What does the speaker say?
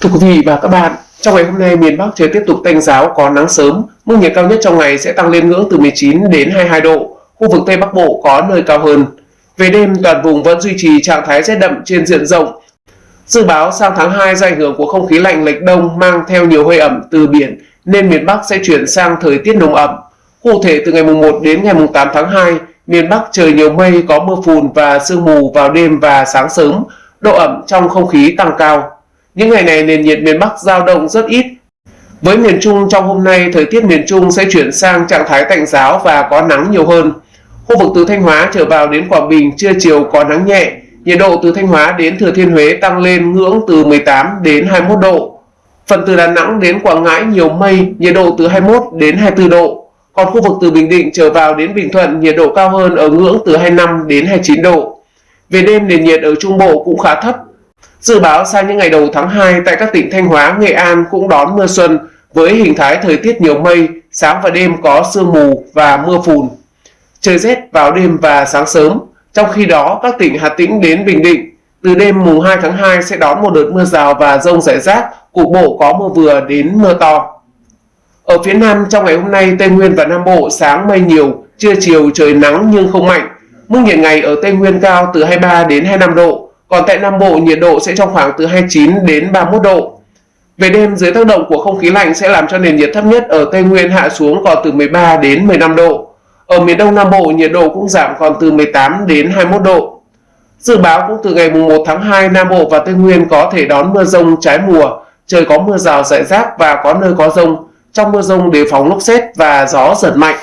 Thưa quý vị và các bạn, trong ngày hôm nay miền Bắc trời tiếp tục tạnh giáo có nắng sớm, mức nhiệt cao nhất trong ngày sẽ tăng lên ngưỡng từ 19 đến 22 độ, khu vực Tây Bắc Bộ có nơi cao hơn. Về đêm toàn vùng vẫn duy trì trạng thái rét đậm trên diện rộng. Dự báo sang tháng 2 do ảnh hưởng của không khí lạnh lệch đông mang theo nhiều hơi ẩm từ biển nên miền Bắc sẽ chuyển sang thời tiết nồm ẩm. Cụ thể từ ngày mùng 1 đến ngày mùng 8 tháng 2, miền Bắc trời nhiều mây có mưa phùn và sương mù vào đêm và sáng sớm, độ ẩm trong không khí tăng cao. Những ngày này nền nhiệt miền Bắc dao động rất ít. Với miền Trung trong hôm nay, thời tiết miền Trung sẽ chuyển sang trạng thái tạnh giáo và có nắng nhiều hơn. Khu vực từ Thanh Hóa trở vào đến Quảng Bình trưa chiều có nắng nhẹ, nhiệt độ từ Thanh Hóa đến Thừa Thiên Huế tăng lên ngưỡng từ 18 đến 21 độ. Phần từ Đà Nẵng đến Quảng Ngãi nhiều mây, nhiệt độ từ 21 đến 24 độ. Còn khu vực từ Bình Định trở vào đến Bình Thuận nhiệt độ cao hơn ở ngưỡng từ 25 đến 29 độ. Về đêm nền nhiệt ở Trung Bộ cũng khá thấp, Dự báo sang những ngày đầu tháng 2 tại các tỉnh Thanh Hóa, Nghệ An cũng đón mưa xuân với hình thái thời tiết nhiều mây, sáng và đêm có sương mù và mưa phùn. Trời rét vào đêm và sáng sớm. Trong khi đó, các tỉnh Hà Tĩnh đến Bình Định từ đêm mùng 2 tháng 2 sẽ đón một đợt mưa rào và rông rải rác, cục bộ có mưa vừa đến mưa to. Ở phía Nam trong ngày hôm nay, Tây Nguyên và Nam Bộ sáng mây nhiều, trưa chiều trời nắng nhưng không mạnh. Mức nhiệt ngày ở Tây Nguyên cao từ 23 đến 25 độ, còn tại Nam Bộ nhiệt độ sẽ trong khoảng từ 29 đến 31 độ. Về đêm dưới tác động của không khí lạnh sẽ làm cho nền nhiệt thấp nhất ở Tây Nguyên hạ xuống còn từ 13 đến 15 độ. Ở miền Đông Nam Bộ nhiệt độ cũng giảm còn từ 18 đến 21 độ. Dự báo cũng từ ngày 1 tháng 2 Nam Bộ và Tây Nguyên có thể đón mưa rông trái mùa, trời có mưa rào rải rác và có nơi có rông. Trong mưa rông đề phóng lốc xét và gió giật mạnh.